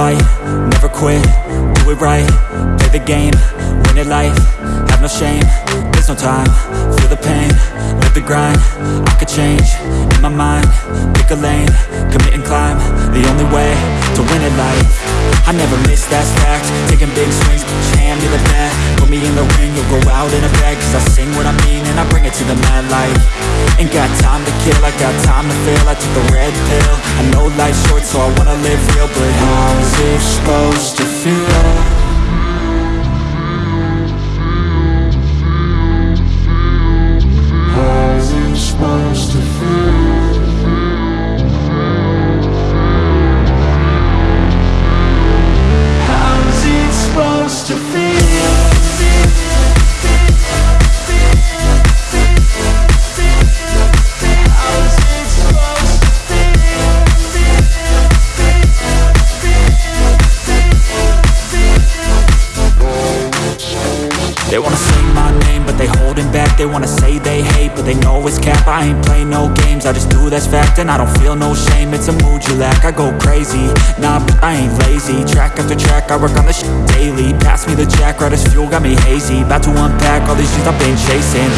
fight, never quit, do it right, play the game, win it life, have no shame, there's no time, feel the pain, live the grind, change, in my mind, pick a lane, commit and climb, the only way to win it life, I never miss, that's fact, taking big swings, your hand to the bat, put me in the ring, you'll go out in a bag, cause I sing what I mean and I bring it to the mad light, ain't got time to kill, I got time to feel, I took the red pill, I know life's short so I wanna live real, but how's it supposed to feel? They wanna say my name, but they holding back. They wanna say they hate, but they know it's cap. I ain't play no games, I just do that's fact And I don't feel no shame, it's a mood you lack I go crazy, nah, but I ain't lazy. Track after track, I work on this daily. Pass me the jack, right as fuel, got me hazy. About to unpack all these things I've been chasing